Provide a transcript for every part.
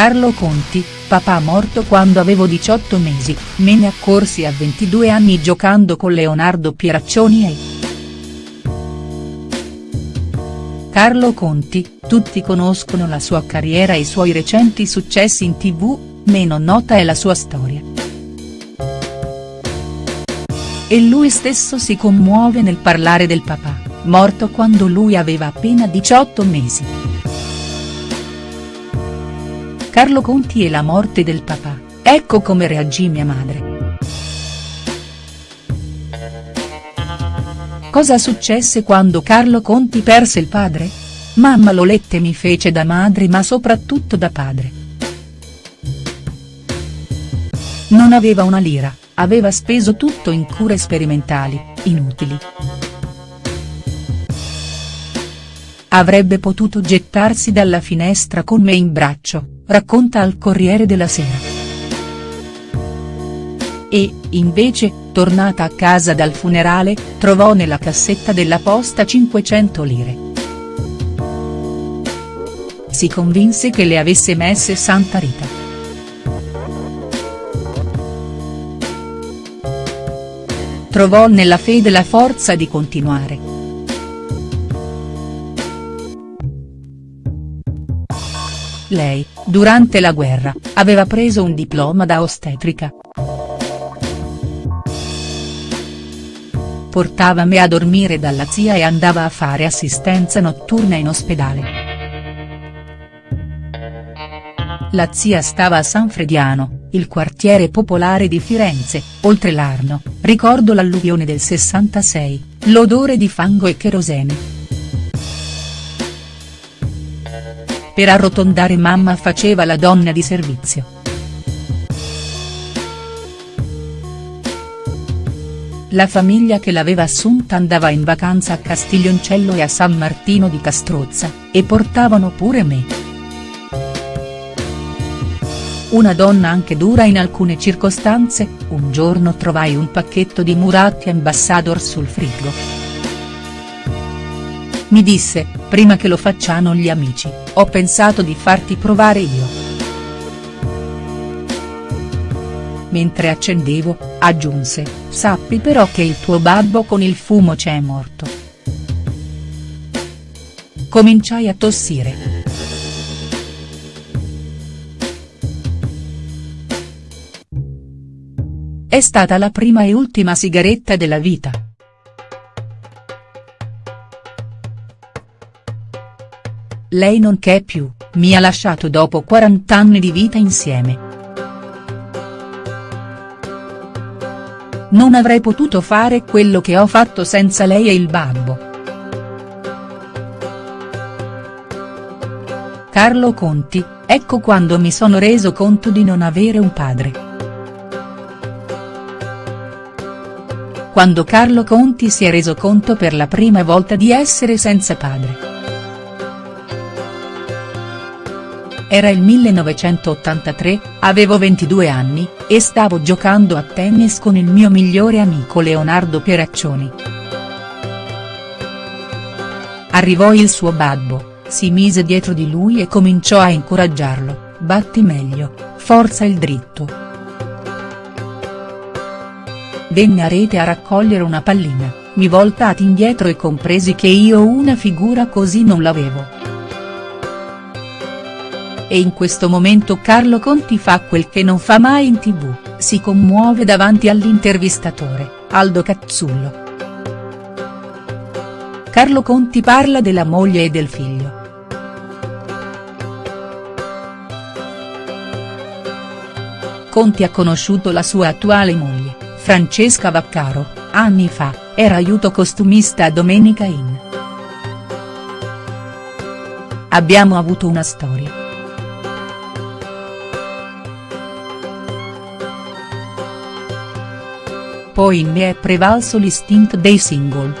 Carlo Conti, papà morto quando avevo 18 mesi, me ne accorsi a 22 anni giocando con Leonardo Pieraccioni e. Carlo Conti, tutti conoscono la sua carriera e i suoi recenti successi in tv, meno nota è la sua storia. E lui stesso si commuove nel parlare del papà, morto quando lui aveva appena 18 mesi. Carlo Conti e la morte del papà, ecco come reagì mia madre. Cosa successe quando Carlo Conti perse il padre? Mamma Lolette mi fece da madre ma soprattutto da padre. Non aveva una lira, aveva speso tutto in cure sperimentali, inutili. Avrebbe potuto gettarsi dalla finestra con me in braccio, racconta al Corriere della Sera. E, invece, tornata a casa dal funerale, trovò nella cassetta della posta 500 lire. Si convinse che le avesse messe Santa Rita. Trovò nella fede la forza di continuare. Lei, durante la guerra, aveva preso un diploma da ostetrica. Portava me a dormire dalla zia e andava a fare assistenza notturna in ospedale. La zia stava a San Frediano, il quartiere popolare di Firenze, oltre l'Arno, ricordo l'alluvione del 66, l'odore di fango e cherosene. Per arrotondare mamma faceva la donna di servizio. La famiglia che l'aveva assunta andava in vacanza a Castiglioncello e a San Martino di Castrozza, e portavano pure me. Una donna anche dura in alcune circostanze, un giorno trovai un pacchetto di Muratti Ambassador sul frigo. Mi disse, prima che lo facciano gli amici, ho pensato di farti provare io. Mentre accendevo, aggiunse, sappi però che il tuo babbo con il fumo c'è morto. Cominciai a tossire. È stata la prima e ultima sigaretta della vita. Lei non c'è più, mi ha lasciato dopo 40 anni di vita insieme. Non avrei potuto fare quello che ho fatto senza lei e il babbo. Carlo Conti, ecco quando mi sono reso conto di non avere un padre. Quando Carlo Conti si è reso conto per la prima volta di essere senza padre. Era il 1983, avevo 22 anni, e stavo giocando a tennis con il mio migliore amico Leonardo Pieraccioni. Arrivò il suo babbo, si mise dietro di lui e cominciò a incoraggiarlo, batti meglio, forza il dritto. Venne a rete a raccogliere una pallina, mi voltati indietro e compresi che io una figura così non l'avevo e in questo momento Carlo Conti fa quel che non fa mai in tv, si commuove davanti all'intervistatore, Aldo Cazzullo. Carlo Conti parla della moglie e del figlio. Conti ha conosciuto la sua attuale moglie, Francesca Vaccaro, anni fa, era aiuto costumista a Domenica Inn. Abbiamo avuto una storia. Poi in me è prevalso l'istinto dei single.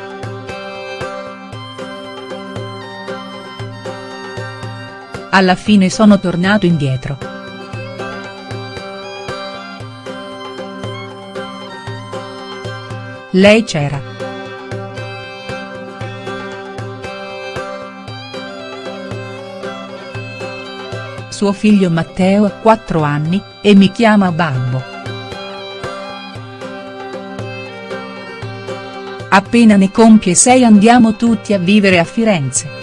Alla fine sono tornato indietro. Lei c'era. Suo figlio Matteo ha 4 anni, e mi chiama babbo. Appena ne compie 6 andiamo tutti a vivere a Firenze.